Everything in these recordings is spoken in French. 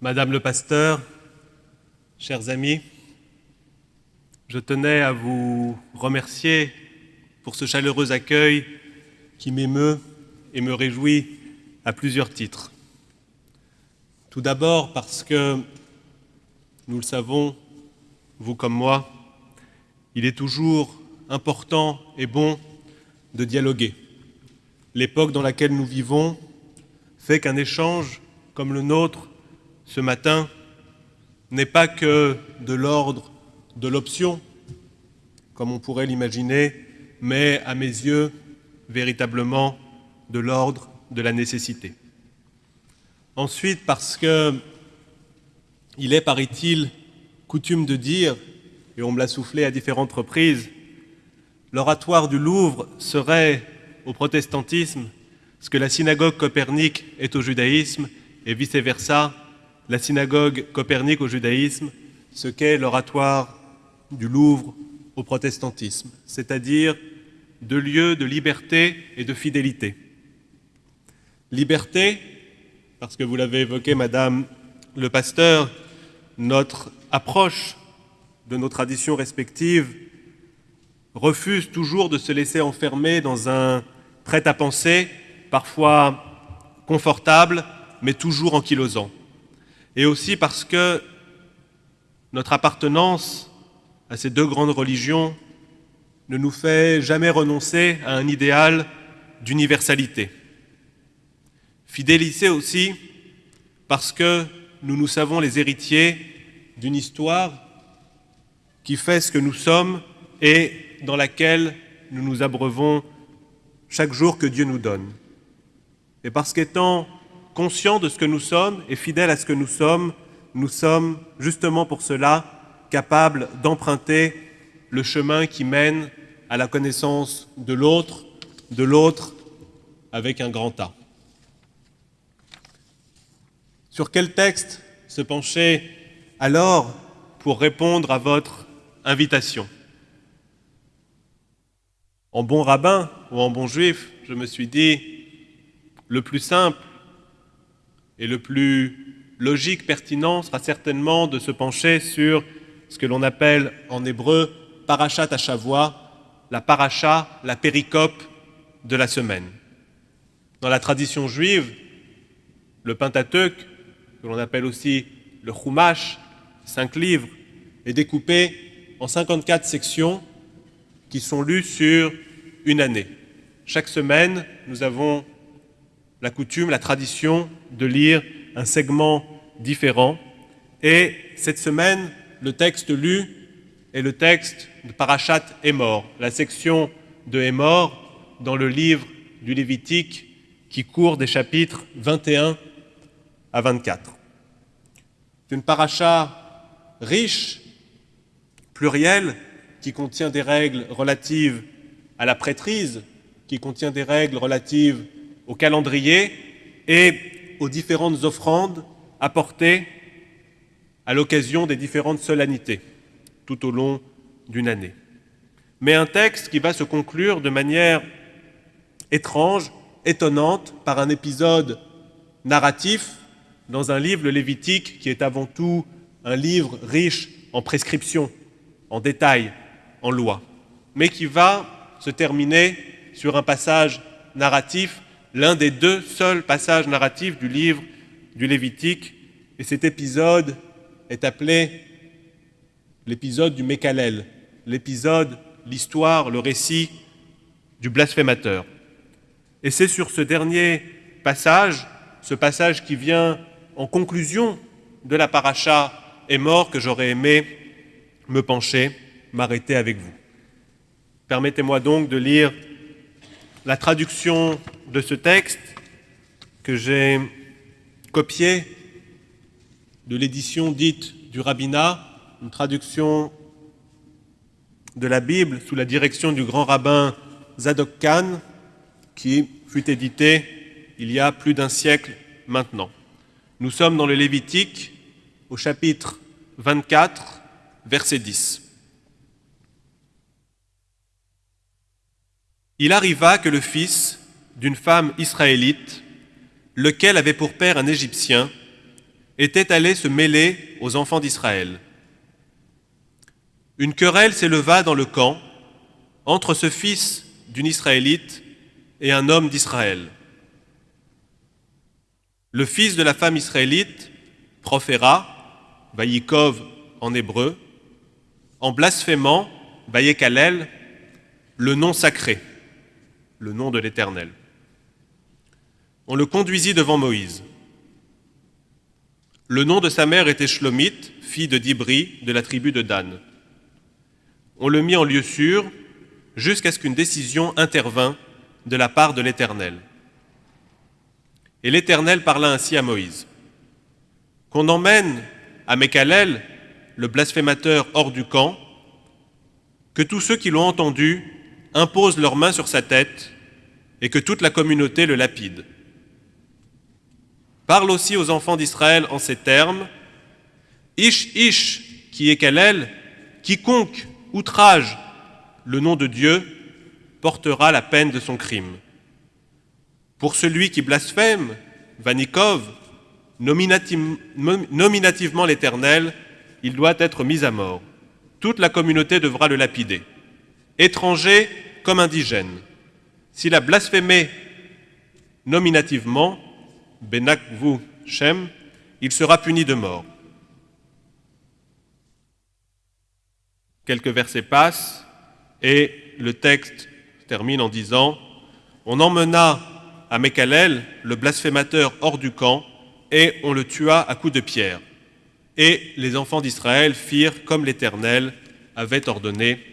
Madame le pasteur, chers amis, je tenais à vous remercier pour ce chaleureux accueil qui m'émeut et me réjouit à plusieurs titres. Tout d'abord parce que, nous le savons, vous comme moi, il est toujours important et bon de dialoguer. L'époque dans laquelle nous vivons fait qu'un échange comme le nôtre ce matin n'est pas que de l'ordre de l'option, comme on pourrait l'imaginer, mais à mes yeux, véritablement de l'ordre de la nécessité. Ensuite, parce que il est, paraît-il, coutume de dire, et on me l'a soufflé à différentes reprises, l'oratoire du Louvre serait au protestantisme ce que la synagogue copernique est au judaïsme, et vice-versa, la synagogue copernique au judaïsme, ce qu'est l'oratoire du Louvre au protestantisme, c'est-à-dire deux lieux de liberté et de fidélité. Liberté, parce que vous l'avez évoqué, Madame le pasteur, notre approche de nos traditions respectives refuse toujours de se laisser enfermer dans un prêt-à-penser, parfois confortable, mais toujours ankylosant. Et aussi parce que notre appartenance à ces deux grandes religions ne nous fait jamais renoncer à un idéal d'universalité. Fidélité aussi parce que nous nous savons les héritiers d'une histoire qui fait ce que nous sommes et dans laquelle nous nous abreuvons chaque jour que Dieu nous donne. Et parce qu'étant conscients de ce que nous sommes et fidèles à ce que nous sommes, nous sommes justement pour cela capables d'emprunter le chemin qui mène à la connaissance de l'autre, de l'autre avec un grand A. Sur quel texte se pencher alors pour répondre à votre invitation? En bon rabbin ou en bon juif, je me suis dit, le plus simple et le plus logique, pertinent sera certainement de se pencher sur ce que l'on appelle en hébreu parachat à Chavois, la paracha, la péricope de la semaine. Dans la tradition juive, le Pentateuque, que l'on appelle aussi le Chumash, cinq livres, est découpé en 54 sections qui sont lues sur une année. Chaque semaine, nous avons la coutume, la tradition de lire un segment différent. Et cette semaine, le texte lu est le texte de Parachat Emor, la section de Emor dans le livre du Lévitique qui court des chapitres 21 à 24. C'est une paracha riche, plurielle, qui contient des règles relatives à la prêtrise, qui contient des règles relatives au calendrier et aux différentes offrandes apportées à l'occasion des différentes solennités tout au long d'une année. Mais un texte qui va se conclure de manière étrange, étonnante, par un épisode narratif dans un livre, le Lévitique, qui est avant tout un livre riche en prescriptions, en détails, en lois, mais qui va se terminer sur un passage narratif, l'un des deux seuls passages narratifs du livre du Lévitique, et cet épisode est appelé l'épisode du Mékalel, l'épisode, l'histoire, le récit du blasphémateur. Et c'est sur ce dernier passage, ce passage qui vient en conclusion de la paracha est mort que j'aurais aimé me pencher, m'arrêter avec vous. Permettez-moi donc de lire la traduction de ce texte que j'ai copié de l'édition dite du rabbinat, une traduction de la Bible sous la direction du grand rabbin Zadok Khan, qui fut édité il y a plus d'un siècle maintenant. Nous sommes dans le Lévitique, au chapitre 24, verset 10. Il arriva que le fils d'une femme israélite, lequel avait pour père un Égyptien, était allé se mêler aux enfants d'Israël. Une querelle s'éleva dans le camp entre ce fils d'une Israélite et un homme d'Israël. Le fils de la femme israélite proféra, Vayikov en hébreu, en blasphémant, Vayekalel, le nom sacré, le nom de l'Éternel. On le conduisit devant Moïse. Le nom de sa mère était Shlomite, fille de Dibri, de la tribu de Dan. On le mit en lieu sûr jusqu'à ce qu'une décision intervint de la part de l'Éternel. Et l'Éternel parla ainsi à Moïse. Qu'on emmène à Mekalel, le blasphémateur, hors du camp, que tous ceux qui l'ont entendu imposent leurs mains sur sa tête et que toute la communauté le lapide. Parle aussi aux enfants d'Israël en ces termes Ish Ish, qui est quiconque outrage le nom de Dieu portera la peine de son crime. Pour celui qui blasphème, Vanikov, nominativement l'Éternel, il doit être mis à mort. Toute la communauté devra le lapider. Étranger comme indigène. S'il a blasphémé nominativement, Benakvu Shem, il sera puni de mort. Quelques versets passent et le texte termine en disant On emmena à Mekalel le blasphémateur hors du camp et on le tua à coups de pierre. Et les enfants d'Israël firent comme l'Éternel avait ordonné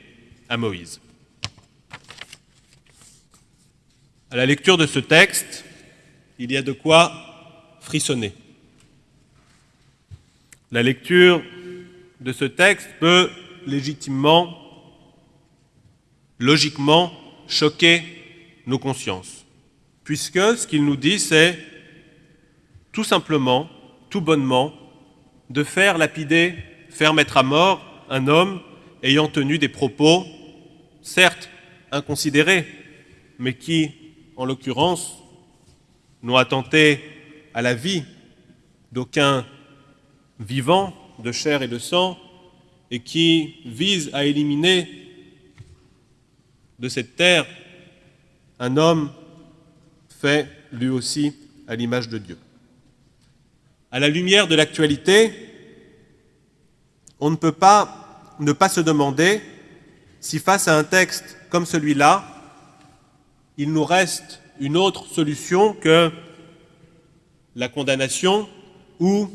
à Moïse. À la lecture de ce texte, il y a de quoi frissonner. La lecture de ce texte peut légitimement, logiquement, choquer nos consciences. Puisque ce qu'il nous dit, c'est tout simplement, tout bonnement, de faire lapider, faire mettre à mort un homme ayant tenu des propos, certes inconsidérés, mais qui, en l'occurrence, n'ont attenté à la vie d'aucun vivant de chair et de sang, et qui visent à éliminer de cette terre un homme fait lui aussi à l'image de Dieu. À la lumière de l'actualité, on ne peut pas ne pas se demander si face à un texte comme celui-là, il nous reste une autre solution que la condamnation ou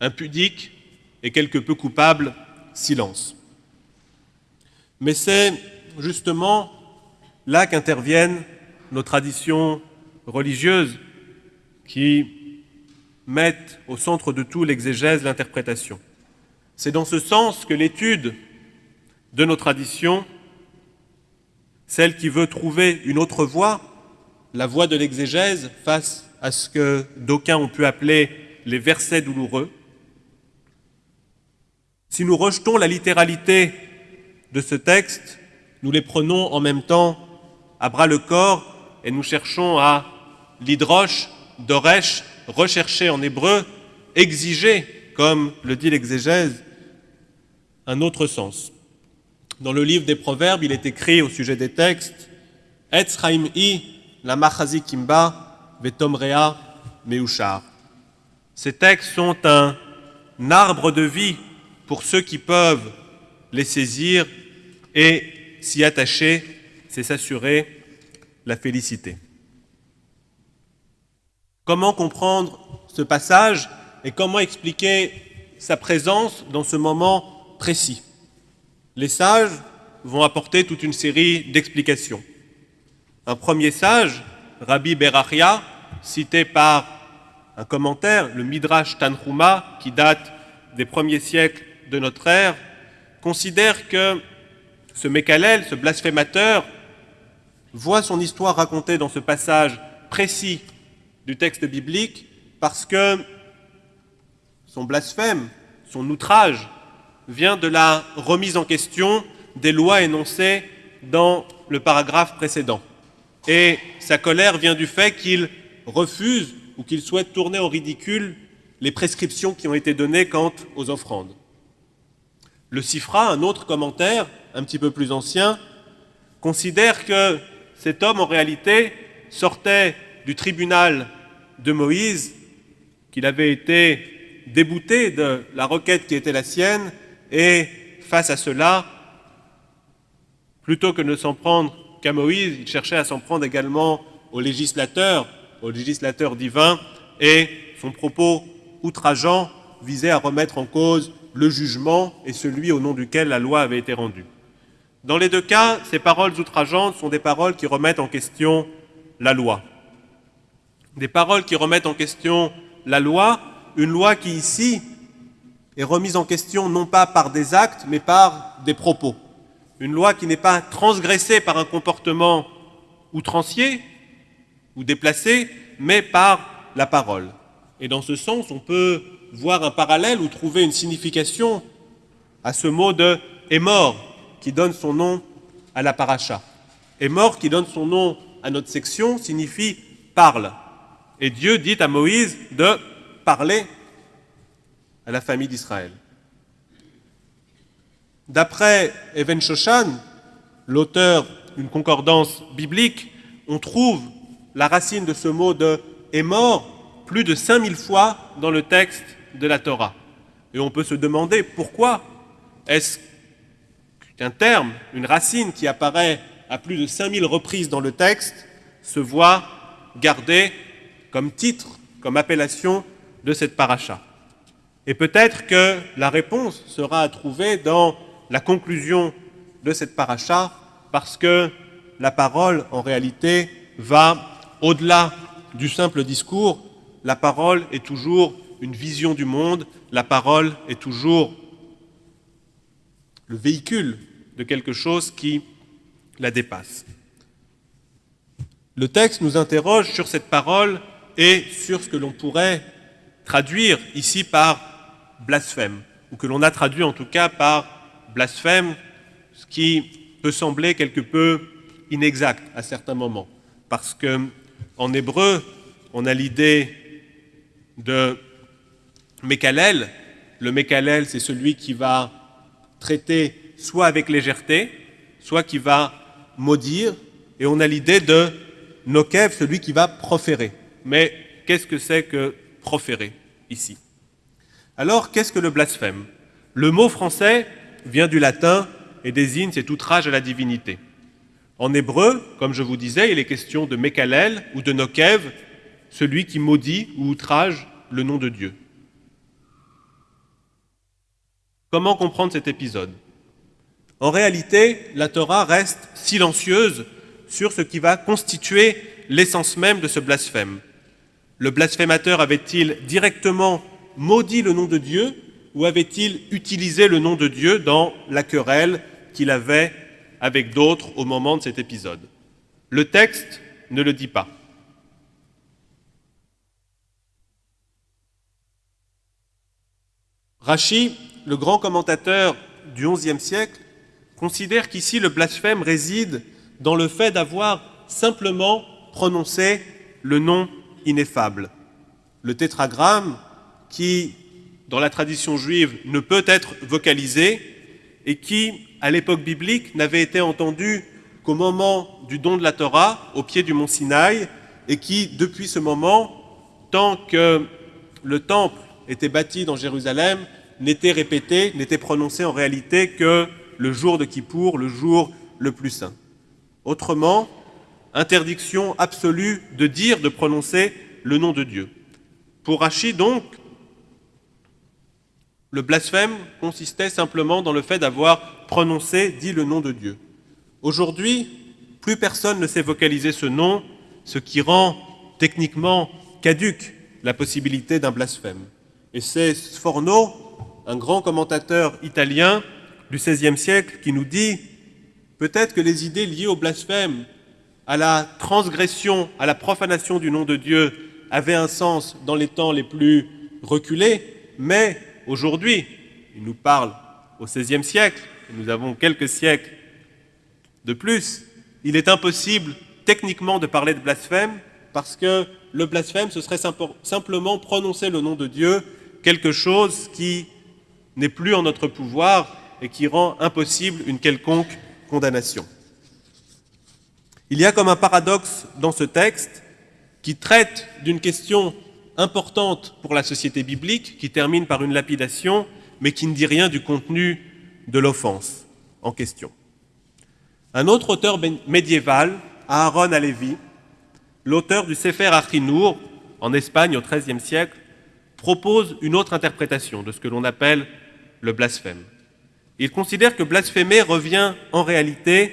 un pudique et quelque peu coupable silence. Mais c'est justement là qu'interviennent nos traditions religieuses qui mettent au centre de tout l'exégèse, l'interprétation. C'est dans ce sens que l'étude de nos traditions, celle qui veut trouver une autre voie, la voie de l'exégèse face à ce que d'aucuns ont pu appeler les versets douloureux, si nous rejetons la littéralité de ce texte, nous les prenons en même temps à bras le corps et nous cherchons à l'hydroche, d'oresh, rechercher en hébreu, exiger, comme le dit l'exégèse, un autre sens. Dans le livre des Proverbes, il est écrit au sujet des textes i la machazi kimba vetomrea meushar. Ces textes sont un arbre de vie pour ceux qui peuvent les saisir et s'y attacher, c'est s'assurer la félicité. Comment comprendre ce passage et comment expliquer sa présence dans ce moment précis? Les sages vont apporter toute une série d'explications. Un premier sage, Rabbi Berachia, cité par un commentaire, le Midrash Tanhuma, qui date des premiers siècles de notre ère, considère que ce Mékalel, ce blasphémateur, voit son histoire racontée dans ce passage précis du texte biblique parce que son blasphème, son outrage, vient de la remise en question des lois énoncées dans le paragraphe précédent. Et sa colère vient du fait qu'il refuse ou qu'il souhaite tourner au ridicule les prescriptions qui ont été données quant aux offrandes. Le Sifra, un autre commentaire, un petit peu plus ancien, considère que cet homme, en réalité, sortait du tribunal de Moïse, qu'il avait été débouté de la requête qui était la sienne, et face à cela, plutôt que de s'en prendre qu'à Moïse, il cherchait à s'en prendre également au législateur, au législateur divin, et son propos outrageant visait à remettre en cause le jugement et celui au nom duquel la loi avait été rendue. Dans les deux cas, ces paroles outrageantes sont des paroles qui remettent en question la loi. Des paroles qui remettent en question la loi, une loi qui ici est remise en question non pas par des actes, mais par des propos. Une loi qui n'est pas transgressée par un comportement outrancier ou déplacé, mais par la parole. Et dans ce sens, on peut voir un parallèle ou trouver une signification à ce mot de est mort qui donne son nom à la paracha. Est mort qui donne son nom à notre section signifie parle. Et Dieu dit à Moïse de parler à la famille d'Israël. D'après Even Shoshan, l'auteur d'une concordance biblique, on trouve la racine de ce mot de est mort plus de 5000 fois dans le texte de la Torah. Et on peut se demander pourquoi est-ce qu'un terme, une racine qui apparaît à plus de 5000 reprises dans le texte, se voit gardé comme titre, comme appellation de cette paracha. Et peut-être que la réponse sera à trouver dans la conclusion de cette paracha, parce que la parole, en réalité, va au-delà du simple discours. La parole est toujours une vision du monde, la parole est toujours le véhicule de quelque chose qui la dépasse. Le texte nous interroge sur cette parole et sur ce que l'on pourrait traduire ici par blasphème, ou que l'on a traduit en tout cas par blasphème, ce qui peut sembler quelque peu inexact à certains moments, parce que en hébreu, on a l'idée de Mékalel. Le Mékalel, c'est celui qui va traiter soit avec légèreté, soit qui va maudire, et on a l'idée de Nokev, celui qui va proférer. Mais qu'est-ce que c'est que proférer ici? Alors, qu'est-ce que le blasphème? Le mot français vient du latin et désigne cet outrage à la divinité. En hébreu, comme je vous disais, il est question de Mekalel ou de Nokev, celui qui maudit ou outrage le nom de Dieu. Comment comprendre cet épisode? En réalité, la Torah reste silencieuse sur ce qui va constituer l'essence même de ce blasphème. Le blasphémateur avait-il directement maudit le nom de Dieu ou avait-il utilisé le nom de Dieu dans la querelle qu'il avait avec d'autres au moment de cet épisode? Le texte ne le dit pas. Rachi, le grand commentateur du XIe siècle, considère qu'ici le blasphème réside dans le fait d'avoir simplement prononcé le nom ineffable. Le tétragramme qui, dans la tradition juive, ne peut être vocalisé et qui, à l'époque biblique, n'avait été entendu qu'au moment du don de la Torah, au pied du mont Sinaï, et qui, depuis ce moment, tant que le temple était bâti dans Jérusalem, n'était répété, n'était prononcé en réalité que le jour de Kippour, le jour le plus saint. Autrement, interdiction absolue de dire, de prononcer le nom de Dieu. Pour Rachid, donc, le blasphème consistait simplement dans le fait d'avoir prononcé, dit le nom de Dieu. Aujourd'hui, plus personne ne sait vocaliser ce nom, ce qui rend techniquement caduque la possibilité d'un blasphème. Et c'est Sforno, un grand commentateur italien du XVIe siècle, qui nous dit peut-être que les idées liées au blasphème, à la transgression, à la profanation du nom de Dieu avaient un sens dans les temps les plus reculés, mais aujourd'hui, il nous parle au XVIe siècle, nous avons quelques siècles de plus, il est impossible techniquement de parler de blasphème parce que le blasphème, ce serait simplement prononcer le nom de Dieu, quelque chose qui n'est plus en notre pouvoir et qui rend impossible une quelconque condamnation. Il y a comme un paradoxe dans ce texte qui traite d'une question importante pour la société biblique, qui termine par une lapidation, mais qui ne dit rien du contenu de l'offense en question. Un autre auteur médiéval, Aaron Alevi, l'auteur du Sefer Achinour, en Espagne au XIIIe siècle, propose une autre interprétation de ce que l'on appelle le blasphème. Il considère que blasphémer revient en réalité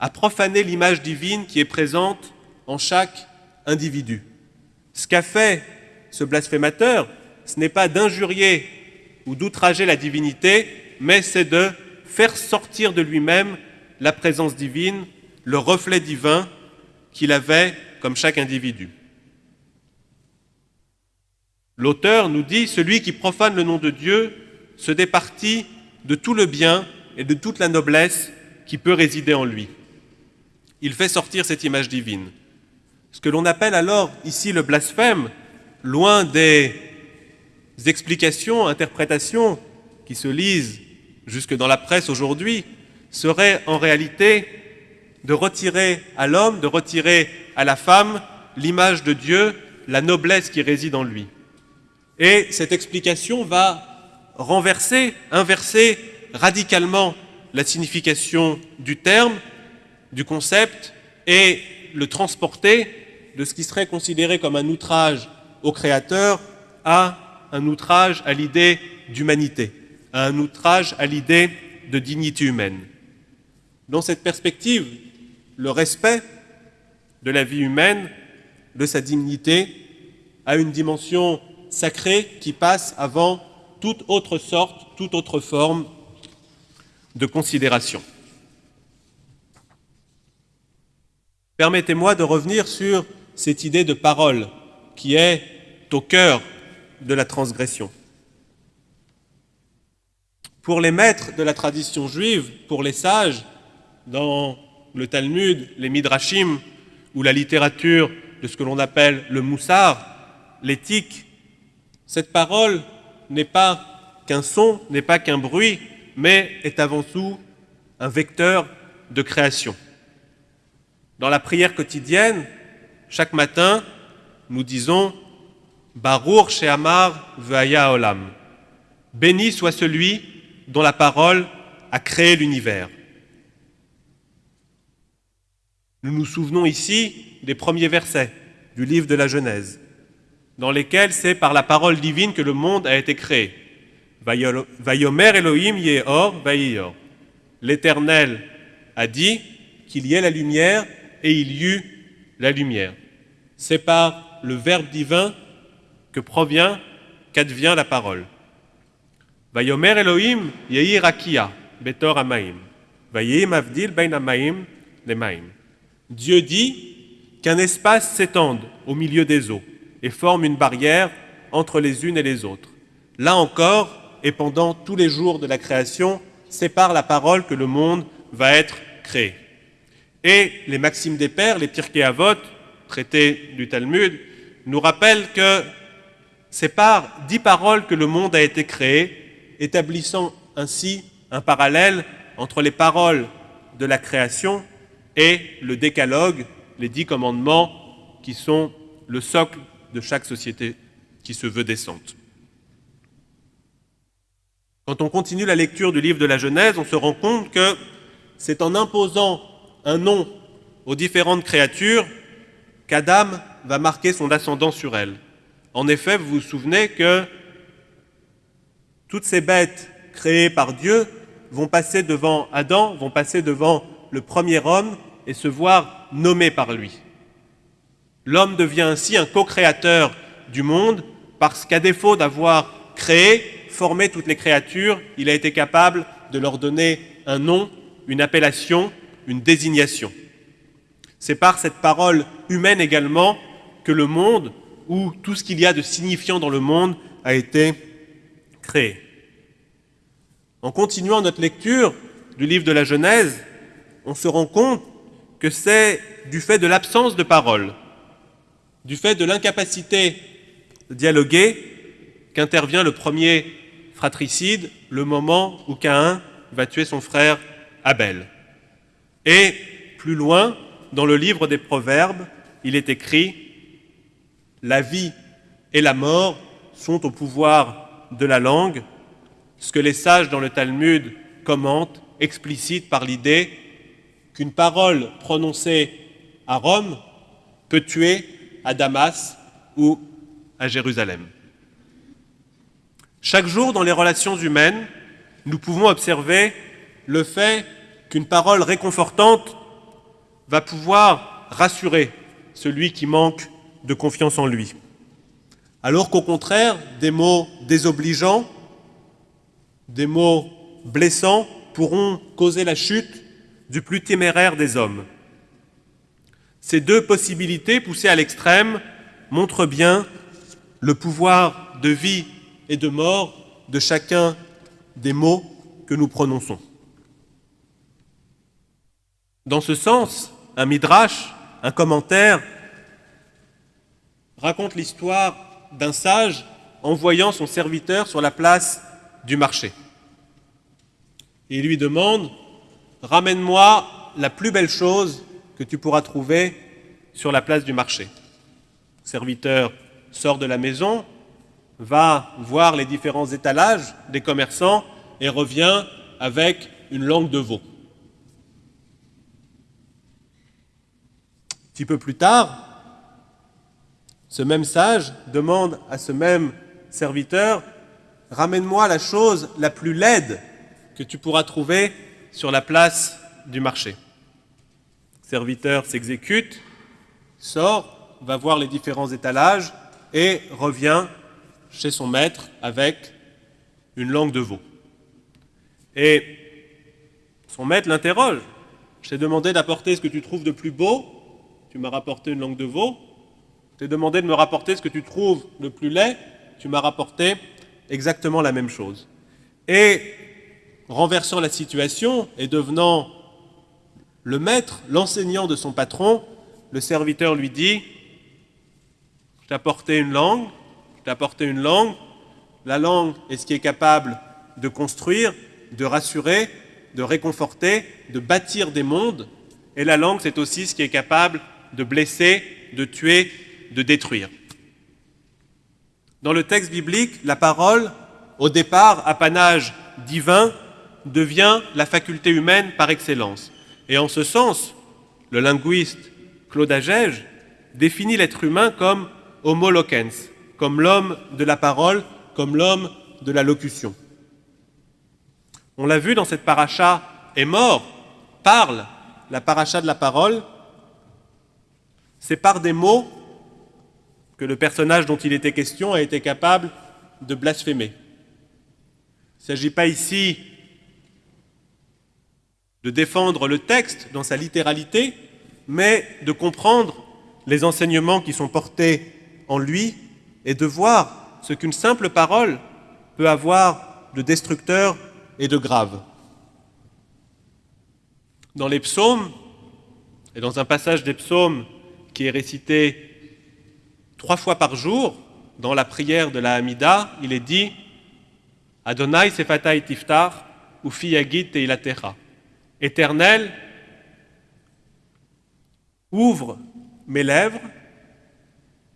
à profaner l'image divine qui est présente en chaque individu. Ce qu'a fait ce blasphémateur, ce n'est pas d'injurier ou d'outrager la divinité, mais c'est de faire sortir de lui-même la présence divine, le reflet divin qu'il avait comme chaque individu. L'auteur nous dit, celui qui profane le nom de Dieu se départit de tout le bien et de toute la noblesse qui peut résider en lui. Il fait sortir cette image divine. Ce que l'on appelle alors ici le blasphème, loin des explications, interprétations qui se lisent jusque dans la presse aujourd'hui, serait en réalité de retirer à l'homme, de retirer à la femme l'image de Dieu, la noblesse qui réside en lui. Et cette explication va renverser, inverser radicalement la signification du terme, du concept, et le transporter de ce qui serait considéré comme un outrage au Créateur à un outrage à l'idée d'humanité, à un outrage à l'idée de dignité humaine. Dans cette perspective, le respect de la vie humaine, de sa dignité, a une dimension sacrée qui passe avant toute autre sorte, toute autre forme de considération. Permettez-moi de revenir sur cette idée de parole qui est au cœur de la transgression. Pour les maîtres de la tradition juive, pour les sages, dans le Talmud, les Midrashim ou la littérature de ce que l'on appelle le Moussar, l'éthique, cette parole n'est pas qu'un son, n'est pas qu'un bruit, mais est avant tout un vecteur de création. Dans la prière quotidienne, chaque matin, nous disons Baruch Sheamar Ve'aya Olam. Béni soit celui dont la parole a créé l'univers. Nous nous souvenons ici des premiers versets du livre de la Genèse, dans lesquels c'est par la parole divine que le monde a été créé. Vayomer Elohim Yehor Vayiyor. L'Éternel a dit qu'il y ait la lumière et il y eut la lumière. C'est par le Verbe divin que provient, qu'advient la parole. Vayomer Elohim Yehi Rakia Betor Amaim. Vayim Avdil Amaim Lemaim. Dieu dit qu'un espace s'étende au milieu des eaux et forme une barrière entre les unes et les autres. Là encore, et pendant tous les jours de la création, c'est par la parole que le monde va être créé. Et les maximes des pères, les Pirkei Avot, traités du Talmud, nous rappellent que c'est par dix paroles que le monde a été créé, établissant ainsi un parallèle entre les paroles de la création et le décalogue, les dix commandements qui sont le socle de chaque société qui se veut décente. Quand on continue la lecture du livre de la Genèse, on se rend compte que c'est en imposant un nom aux différentes créatures qu'Adam va marquer son ascendant sur elles. En effet, vous vous souvenez que toutes ces bêtes créées par Dieu vont passer devant Adam, vont passer devant le premier homme et se voir nommé par lui. L'homme devient ainsi un co-créateur du monde parce qu'à défaut d'avoir créé, formé toutes les créatures, il a été capable de leur donner un nom, une appellation une désignation. C'est par cette parole humaine également que le monde, ou tout ce qu'il y a de signifiant dans le monde, a été créé. En continuant notre lecture du livre de la Genèse, on se rend compte que c'est du fait de l'absence de parole, du fait de l'incapacité de dialoguer qu'intervient le premier fratricide, le moment où Caïn va tuer son frère Abel. Et plus loin, dans le livre des Proverbes, il est écrit La vie et la mort sont au pouvoir de la langue, ce que les sages dans le Talmud commentent, explicite par l'idée qu'une parole prononcée à Rome peut tuer à Damas ou à Jérusalem. Chaque jour, dans les relations humaines, nous pouvons observer le fait qu'une parole réconfortante va pouvoir rassurer celui qui manque de confiance en lui. Alors qu'au contraire, des mots désobligeants, des mots blessants pourront causer la chute du plus téméraire des hommes. Ces deux possibilités poussées à l'extrême montrent bien le pouvoir de vie et de mort de chacun des mots que nous prononçons. Dans ce sens, un midrash, un commentaire, raconte l'histoire d'un sage envoyant son serviteur sur la place du marché. il lui demande, ramène-moi la plus belle chose que tu pourras trouver sur la place du marché. Le serviteur sort de la maison, va voir les différents étalages des commerçants et revient avec une langue de veau. Petit peu plus tard, ce même sage demande à ce même serviteur, ramène-moi la chose la plus laide que tu pourras trouver sur la place du marché. Le serviteur s'exécute, sort, va voir les différents étalages et revient chez son maître avec une langue de veau. Et son maître l'interroge. Je t'ai demandé d'apporter ce que tu trouves de plus beau, tu m'as rapporté une langue de veau. Je t'ai demandé de me rapporter ce que tu trouves de plus laid, tu m'as rapporté exactement la même chose. Et renversant la situation et devenant le maître, l'enseignant de son patron, le serviteur lui dit, je t'ai apporté une langue, d'apporter une langue. La langue est ce qui est capable de construire, de rassurer, de réconforter, de bâtir des mondes. Et la langue, c'est aussi ce qui est capable de blesser, de tuer, de détruire. Dans le texte biblique, la parole, au départ apanage divin, devient la faculté humaine par excellence. Et en ce sens, le linguiste Claude Agege définit l'être humain comme homo loquens, comme l'homme de la parole, comme l'homme de la locution. On l'a vu dans cette paracha, est mort, parle, la paracha de la parole, c'est par des mots que le personnage dont il était question a été capable de blasphémer. Il ne s'agit pas ici de défendre le texte dans sa littéralité, mais de comprendre les enseignements qui sont portés en lui et de voir ce qu'une simple parole peut avoir de destructeur et de grave. Dans les psaumes, et dans un passage des psaumes qui est récité trois fois par jour, dans la prière de la Hamida, il est dit Adonai sefatai tiftar, ou fiyagit teilatera. Éternel, ouvre mes lèvres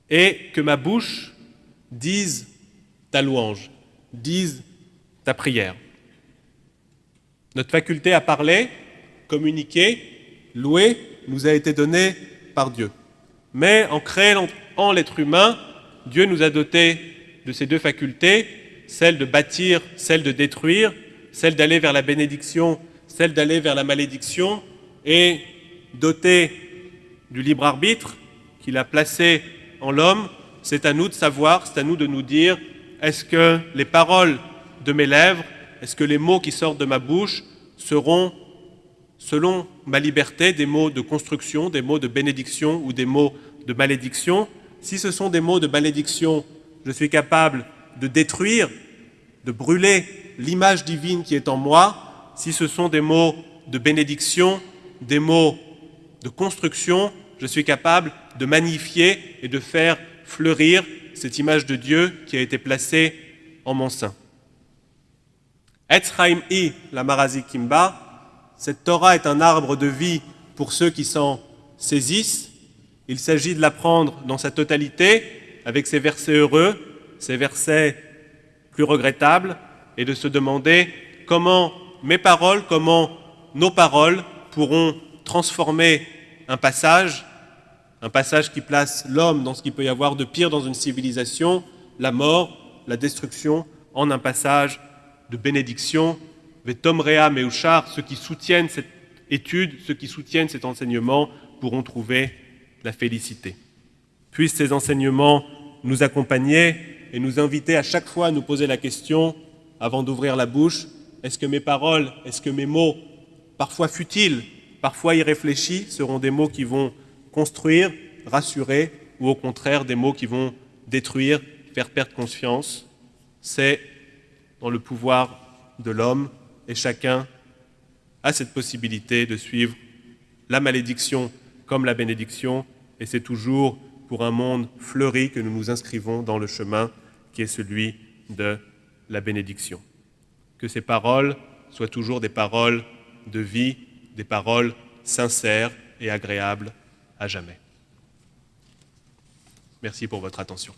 et que ma bouche disent ta louange, disent ta prière. Notre faculté à parler, communiquer, louer, nous a été donnée par Dieu. Mais en créant en l'être humain, Dieu nous a dotés de ces deux facultés, celle de bâtir, celle de détruire, celle d'aller vers la bénédiction, celle d'aller vers la malédiction, et doté du libre arbitre qu'il a placé en l'homme, c'est à nous de savoir, c'est à nous de nous dire, est-ce que les paroles de mes lèvres, est-ce que les mots qui sortent de ma bouche seront, selon ma liberté, des mots de construction, des mots de bénédiction ou des mots de malédiction Si ce sont des mots de malédiction, je suis capable de détruire, de brûler l'image divine qui est en moi. Si ce sont des mots de bénédiction, des mots de construction, je suis capable de magnifier et de faire fleurir cette image de Dieu qui a été placée en mon sein. Etzraim i la cette Torah est un arbre de vie pour ceux qui s'en saisissent. Il s'agit de l'apprendre dans sa totalité, avec ses versets heureux, ses versets plus regrettables, et de se demander comment mes paroles, comment nos paroles pourront transformer un passage, un passage qui place l'homme dans ce qu'il peut y avoir de pire dans une civilisation, la mort, la destruction, en un passage de bénédiction. Vetom Rea Meuchar, ceux qui soutiennent cette étude, ceux qui soutiennent cet enseignement pourront trouver la félicité. Puissent ces enseignements nous accompagner et nous inviter à chaque fois à nous poser la question, avant d'ouvrir la bouche, est-ce que mes paroles, est-ce que mes mots, parfois futiles, parfois irréfléchis, seront des mots qui vont construire, rassurer, ou au contraire des mots qui vont détruire, faire perdre conscience? C'est dans le pouvoir de l'homme et chacun a cette possibilité de suivre la malédiction comme la bénédiction et c'est toujours pour un monde fleuri que nous nous inscrivons dans le chemin qui est celui de la bénédiction. Que ces paroles soient toujours des paroles de vie, des paroles sincères et agréables à jamais. Merci pour votre attention.